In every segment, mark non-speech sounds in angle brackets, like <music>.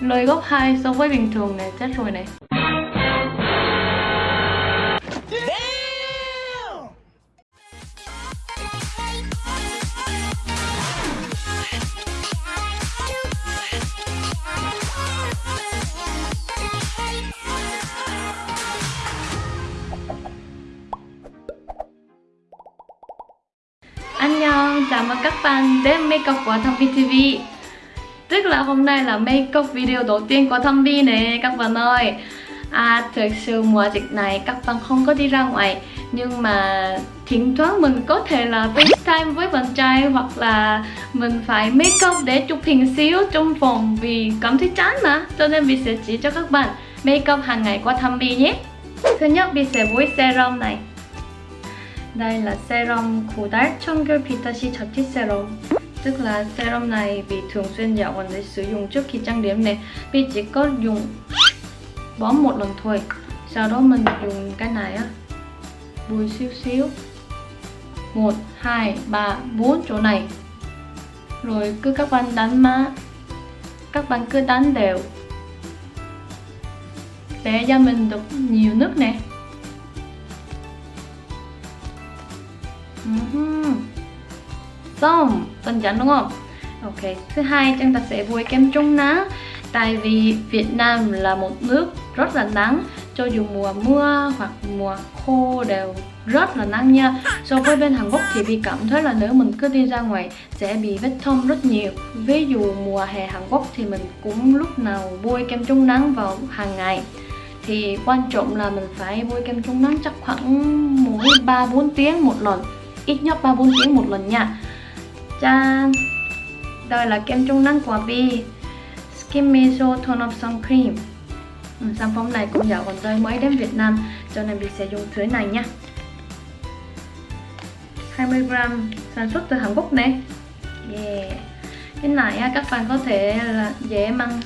lời gấp 2 so với bình thường này, chết rồi này. Anh chào mừng các bạn đến Makeup của Thâm Vi TV Tức là hôm nay là make up video đầu tiên của Thâm Vi nè, các bạn ơi. À thực sự mùa dịch này các bạn không có đi ra ngoài, Nhưng mà thỉnh thoảng mình có thể là FaceTime với bạn trai Hoặc là mình phải make up để chụp hình xíu trong phòng Vì cảm thấy chán mà. Cho nên mình sẽ chỉ cho các bạn make up hàng ngày của Thâm nhé. Thứ nhất mình sẽ với serum này. Đây là serum của Dark Chonger Vitashi Chapti Serum. Tức là serum này vì thường xuyên dạo gần đây sử dụng trước khi trang điểm này Vì chỉ có dùng bón một lần thôi. Sau đó mình dùng cái này á Bùi xíu xíu. 1, 2, 3, 4 chỗ này. Rồi cứ các bạn đánh má Các bạn cứ đánh đều. Để da mình được nhiều nước nè. Ừ Xong, đơn chắn đúng không? Ok, thứ hai chúng ta sẽ bôi kem chống nắng Tại vì Việt Nam là một nước rất là nắng Cho dù mùa mưa hoặc mùa khô đều rất là nắng nha. So với bên Hàn Quốc thì vì cảm thấy là nếu mình cứ đi ra ngoài sẽ bị vết thâm rất nhiều. Ví dụ mùa hè Hàn Quốc thì mình cũng lúc nào bôi kem chống nắng vào hàng ngày. Thì quan trọng là mình phải bôi kem chống nắng chắc khoảng mỗi 3-4 tiếng một lần Ít nhất 3-4 tiếng một lần nha. 짠! Đây là kem chống nắng của bi. Skin Meso Tone Up Sun Cream. Ừ, Sản phẩm này cũng dạo gần đây mới đến Việt Nam Cho nên mình sẽ dùng thứ này nha 20g sản xuất từ Hàn Quốc này. Yeah. Cái này các bạn có thể là dễ mang.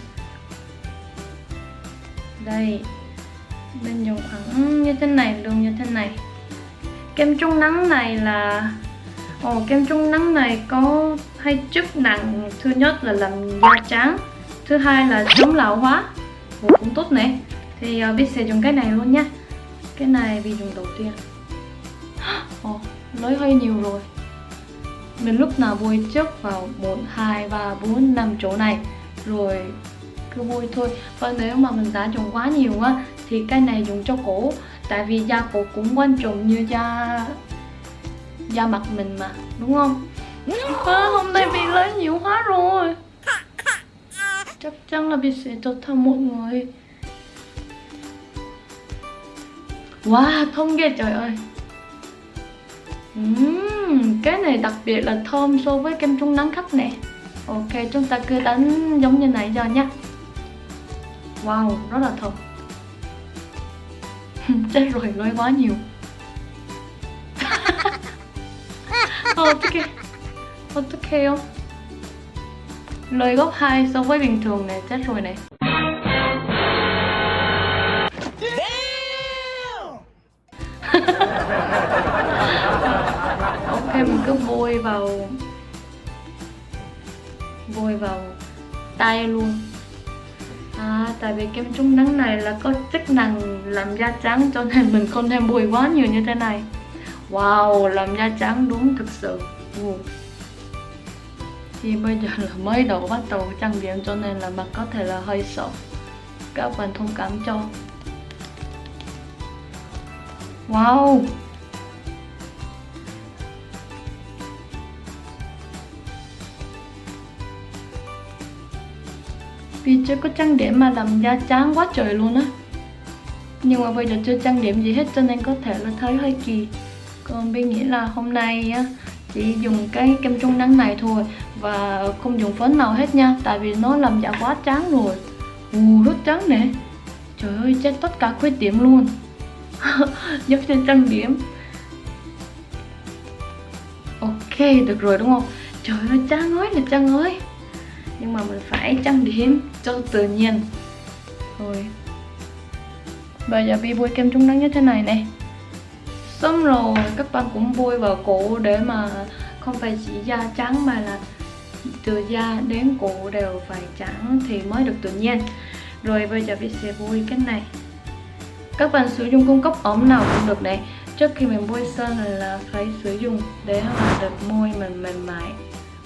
Đây. Mình dùng khoảng như thế này luôn như thế này. Kem chống nắng này là Ồ, kem chống nắng này có hai chức năng Thứ nhất là làm da trắng Thứ hai là chống lão hóa. Ồ, cũng tốt này Thì uh, biết sẽ dùng cái này luôn nha Cái này vì dùng đầu tiên. <gasps> Ồ, lấy hơi nhiều rồi. Mình lúc nào bôi trước vào 1, 2, 3, 4, 5 chỗ này Rồi cứ bôi thôi. Và nếu mà mình đã dùng quá nhiều á Thì cái này dùng cho cổ. Tại vì da cổ cũng quan trọng như da da mặt mình mà đúng không? À, hôm nay bị lấy nhiều quá rồi. Chắc chắn là bị sẽ cho thăm mọi người. Wow thơm ghê trời ơi. Uhm, cái này đặc biệt là thơm so với kem chống nắng khác nè. Ok chúng ta cứ đánh giống như này cho nhá wow rất là thơm. <laughs> Chết rồi nói quá nhiều. 어, 어떡해 어떡해요 lời gấp 2 so với bình thường này chết rồi này ok mình cứ bôi vào bôi vào tay luôn à tại vì kem chống nắng này là có chức năng làm da trắng cho nên mình không thêm bôi quá nhiều như thế này Wow, làm da trắng đúng thực sự. Ừ. Thì bây giờ là mới đầu bắt đầu trang điểm cho nên là mặt có thể là hơi sợ Các bạn thông cảm cho. Wow. Vì chưa có trang điểm mà làm da trắng quá trời luôn á. Nhưng mà bây giờ chưa trang điểm gì hết cho nên có thể là thấy hơi kỳ còn Bi nghĩ là hôm nay á, chỉ dùng cái kem chống nắng này thôi và không dùng phấn nào hết nha, tại vì nó làm da quá trắng rồi. Ù, rất trắng nè. Trời ơi, chết tất cả khuyết điểm luôn. Giúp cho trang điểm. Ok, được rồi đúng không? Trời ơi trang ơi, là trang ơi. Nhưng mà mình phải trang điểm cho tự nhiên. Rồi. Bây giờ bi bôi kem chống nắng như thế này nè xong rồi, các bạn cũng bôi vào cổ để mà không phải chỉ da trắng mà là từ da đến cổ đều phải trắng thì mới được tự nhiên. Rồi bây giờ mình sẽ bôi cái này. Các bạn sử dụng cung cấp ống nào cũng được này. Trước khi mình bôi sơn là phải sử dụng để mà được môi mình mềm mại.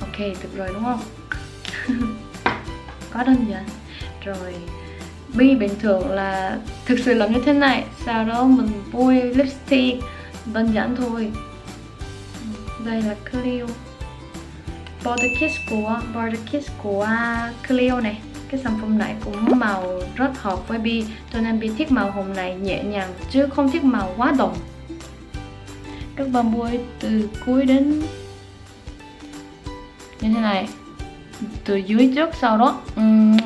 Ok, được rồi đúng không? <laughs> Có đơn giản. Rồi, bi bình thường là thực sự là như thế này. Sau đó mình bôi lipstick. Vâng, dạ, đơn giản thôi. Đây là Clio. Border Kiss của Border Kiss của Clio này. Cái sản phẩm này cũng màu rất hợp với Bi cho nên Bi thích màu hồng này nhẹ nhàng, chứ không thích màu quá đồng các bạn bôi từ cuối đến như thế này, từ dưới trước sau đó. Uhm.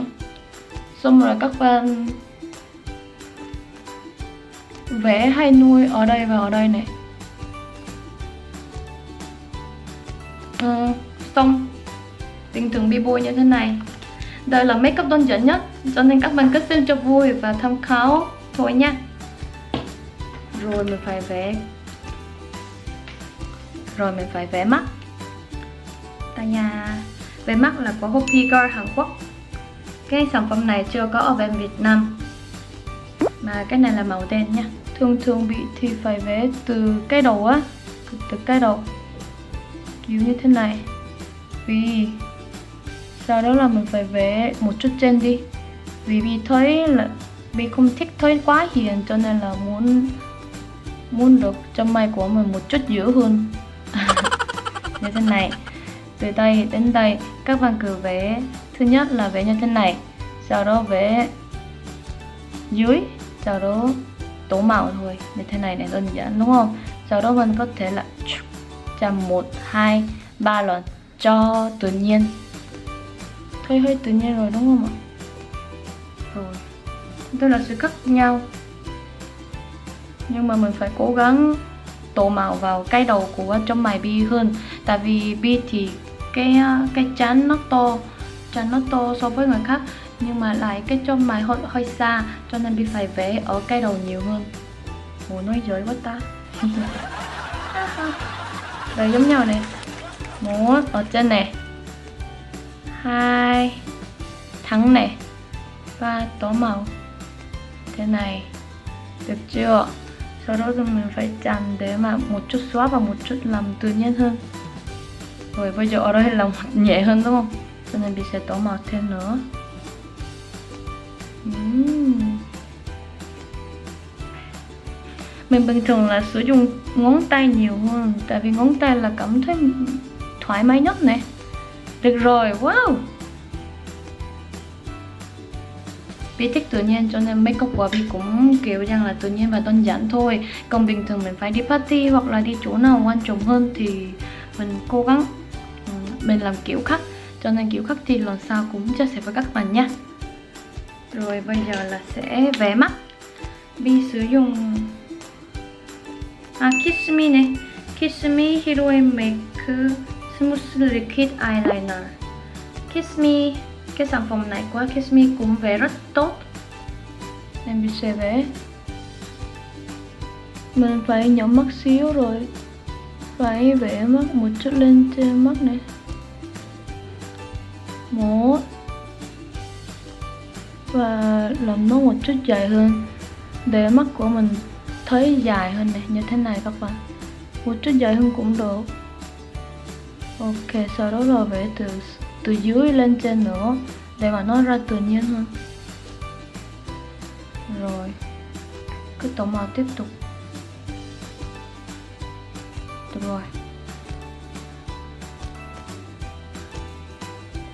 xong rồi các bạn vẽ hai nuôi ở đây và ở đây này. Ừ, xong. Bình thường bị bôi như thế này. Đây là make up đơn giản nhất cho nên các bạn cứ xem cho vui và tham khảo thôi nha. Rồi mình phải vẽ. Rồi mình phải vẽ mắt. Ta nha vẽ mắt là của Hopi Girl Hàn Quốc. Cái sản phẩm này chưa có ở bên Việt Nam mà cái này là màu đen nha. Thường thường bị thì phải vẽ từ cái đầu á, từ cái đầu. Kiểu như thế này. Vì sau đó là mình phải vẽ một chút trên đi. Vì vì thấy là vì không thích thấy quá hiền, cho nên là muốn muốn được trong mày của mình một chút dữ hơn. <laughs> Như thế này. Từ đây đến đây, các bạn cứ vẽ. Thứ nhất là vẽ như thế này. Sau đó vẽ dưới sau đó, tố màu thôi. Như thế này này đơn giản, đúng không? Sau đó mình có thể là chạm một, hai, ba lần cho tự nhiên. Hơi hơi tự nhiên rồi, đúng không ạ? Rồi. Tôi là sự khác nhau. Nhưng mà mình phải cố gắng tổ màu vào cái đầu của trong mày bi hơn. Tại vì bi thì cái cái chán nó to. Chán nó to so với người khác nhưng mà lại cái trong mày hơi hơi xa, cho nên bị phải vẽ ở cái đầu nhiều hơn. Ủa, nói dối quá ta. <laughs> Rồi giống nhau này một, ở trên này hai thắng này ba tố màu. Thế này, được chưa? Sau đó thì mình phải chặn để mà một chút xóa và một chút làm tự nhiên hơn. Rồi bây giờ ở đây là <laughs> nhẹ hơn, đúng không? Cho nên mình sẽ tố màu thêm nữa uhm. mình bình thường là sử dụng ngón tay nhiều hơn tại vì ngón tay là cảm thấy thoải mái nhất này. được rồi, wow vì thích tự nhiên cho nên make up của vi cũng kiểu rằng là tự nhiên và đơn giản thôi Còn bình thường mình phải đi party hoặc là đi chỗ nào quan trọng hơn thì mình cố gắng mình làm kiểu khác Cho nên kiểu khác thì lần sau cũng chia sẻ với các bạn nha rồi bây giờ là sẽ vẽ mắt. Bi sử dụng À Kiss Me này. Kiss Me Hero Make Smooth Liquid Eyeliner. Kiss Me. Cái sản phẩm này của Kiss Me cũng vẽ rất tốt. Em sẽ vẽ. Mình phải nhắm mắt xíu rồi. Phải vẽ mắt một chút lên trên mắt này. Một. Và làm nó một chút dài hơn Để mắt của mình thấy dài hơn này, Như thế này các bạn. Một chút dài hơn cũng được. Ok, sau đó là vẽ từ từ dưới lên trên nữa, để mà nó ra tự nhiên hơn. Rồi, cứ tổng màu tiếp tục. Được rồi.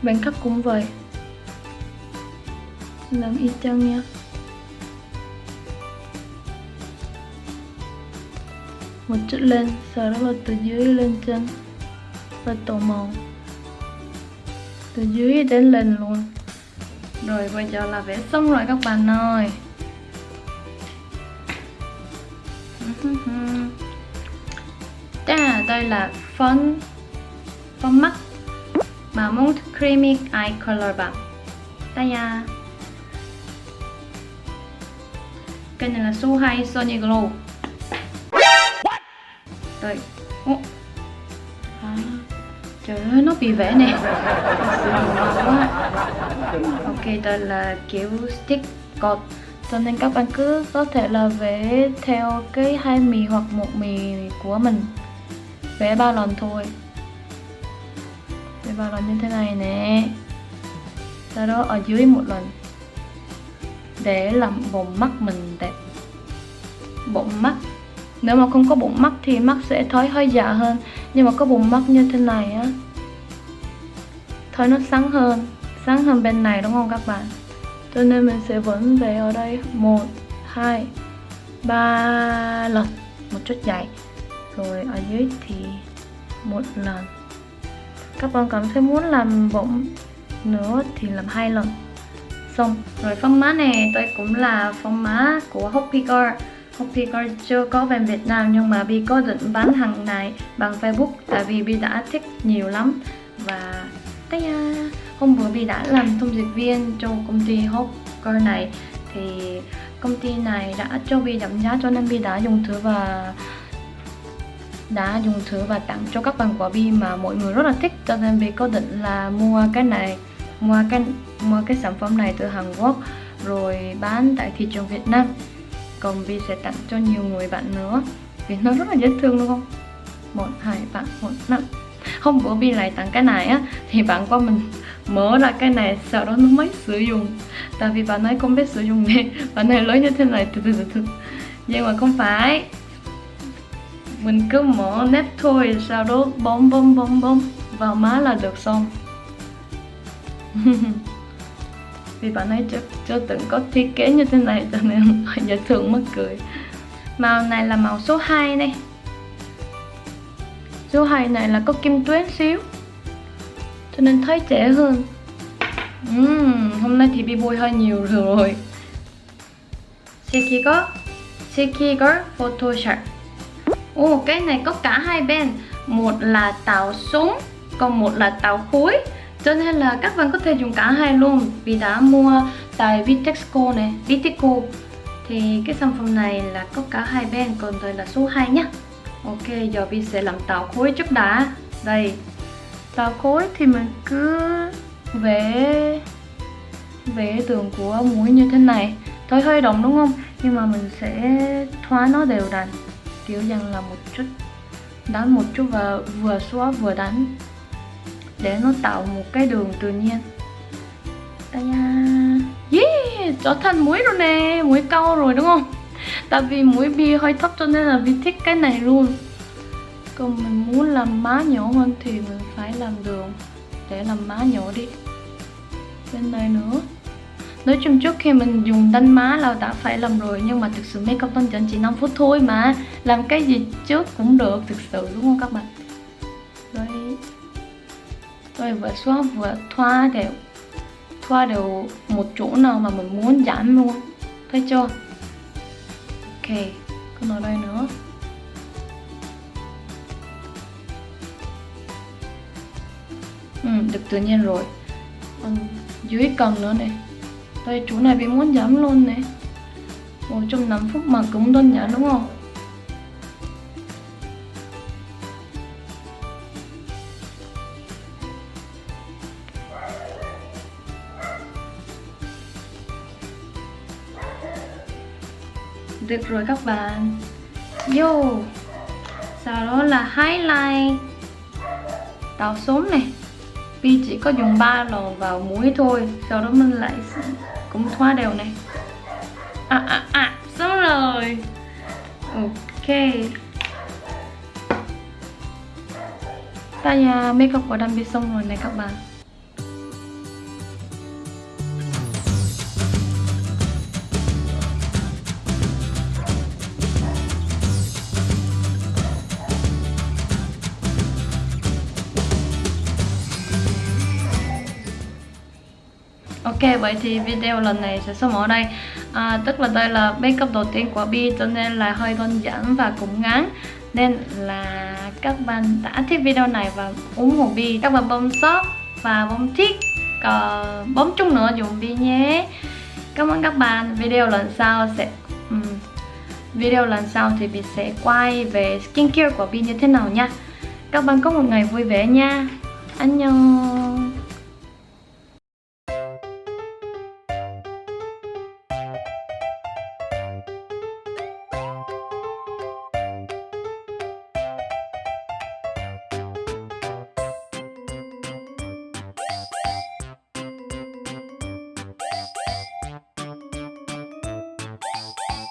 Bên khắc cũng vậy làm y chang nha. Một chút lên sau đó là từ dưới lên trên và tô màu. Từ dưới đến lên luôn. Rồi bây giờ là vẽ xong rồi các bạn ơi. Ta đây là phấn phấn mắt. Mà muốn creamy eye color bạn, đây nha. Cái này là 2 Sony Glow đây. Oh. trời ơi nó bị vẽ nè. Ok đây là kiểu stick cột cho nên các bạn cứ có thể là vẽ theo cái hai mì hoặc một mì của mình. Vẽ ba lần thôi. Vẽ ba lần như thế này nè. Sau đó ở dưới một lần để làm bụng mắt mình đẹp. Bụng mắt. Nếu mà không có bụng mắt thì mắt sẽ thói hơi dạ hơn. Nhưng mà có bụng mắt như thế này á thôi nó sáng hơn. Sáng hơn bên này, đúng không các bạn? Cho nên mình sẽ vẫn về ở đây. Một, hai, ba lần. Một chút dài. rồi ở dưới thì một lần. Các bạn cảm thấy muốn làm bụng nữa thì làm hai lần xong. Rồi phong má này, tôi cũng là phong má của Hoppy Girl. Hoppy Girl chưa có về Việt Nam nhưng mà Bi có định bán hàng này bằng Facebook tại vì Bi đã thích nhiều lắm. Và tay hôm vừa Bi đã làm thông dịch viên cho công ty Hope Girl này. Thì công ty này đã cho Bi giảm giá cho nên Bi đã dùng thử và đã dùng thử và tặng cho các bạn quả Bi mà mọi người rất là thích. Cho nên Bi có định là mua cái này mua cái mua cái sản phẩm này từ Hàn Quốc, rồi bán tại thị trường Việt Nam. Còn Vi sẽ tặng cho nhiều người bạn nữa, vì nó rất là dễ thương, đúng không? Một, hai bạn một năm. Hôm bữa Vi lại tặng cái này á, thì bạn qua mình mở ra cái này, sau đó nó mới sử dụng. Tại vì bạn ấy không biết sử dụng nên <laughs> bạn này lấy như thế này, từ từ từ từ. Nhưng mà không phải. Mình cứ mở nếp thôi, sau đó bấm bấm bấm bấm, vào má là được xong. <laughs> vì bạn ấy chưa, chưa từng có thiết kế như thế này cho nên hơi dễ thương mất cười. Màu này là màu số 2 này số 2 này là có kim tuyến xíu cho nên thấy trẻ hơn. Uhm, hôm nay thì bị bôi hơi nhiều rồi. Sekigo Sekigo Photoshop. Ồ oh, cái này có cả hai bên. Một là tàu súng còn một là tàu khối cho nên là các bạn có thể dùng cả hai luôn. Vì đã mua tại Vitexco này Viteco thì cái sản phẩm này là có cả hai bên, còn đây là số 2 nhá. Ok, giờ Vi sẽ làm tạo khối trước đã. Đây. Tạo khối thì mình cứ vẽ vẽ tường của mũi như thế này. Thôi, hơi động đúng không? Nhưng mà mình sẽ thoa nó đều đặn. Kiểu rằng là một chút, đánh một chút và vừa xóa vừa đánh để nó tạo một cái đường tự nhiên. Đây yeah, trở thành muối rồi nè, muối câu rồi, đúng không? Tại vì muối bia hơi thấp cho nên là vi thích cái này luôn. Còn mình muốn làm má nhỏ hơn thì mình phải làm đường để làm má nhỏ đi. Bên này nữa. Nói chung trước khi mình dùng đánh má là đã phải làm rồi, Nhưng mà thực sự make up đơn giản chỉ 5 phút thôi mà. Làm cái gì trước cũng được, thực sự, đúng không các bạn? Rồi vừa xóa vừa thoa đều Thoa đều một chỗ nào mà mình muốn giảm luôn. Thấy chưa? Ok Còn ở đây nữa. Ừ, được tự nhiên rồi. Còn dưới cần nữa này. Đây chỗ này bị muốn giảm luôn này. Một trong năm phút mà cũng đơn giản đúng không? Được rồi các bạn. Yo, Sau đó là highlight. Tạo sống này. Vì chỉ có dùng 3 lò vào mũi thôi, Sau đó mình lại cũng thoa đều này. À à à Xong rồi. Ok. Tay nhà makeup của Đam bị xong rồi này các bạn. Ok vậy thì video lần này sẽ xong ở đây. À, Tức là đây là makeup đầu tiên của Bi cho nên là hơi đơn giản và cũng ngắn. Nên là các bạn đã thích video này và ủng hộ Bi Các bạn bấm shop và bấm thích Còn ờ, bấm chung nữa dùng Bi nhé. Cảm ơn các bạn. Video lần sau sẽ um, Video lần sau thì Bi sẽ quay về skincare của Bi như thế nào nha. Các bạn có một ngày vui vẻ nha. Annyeong.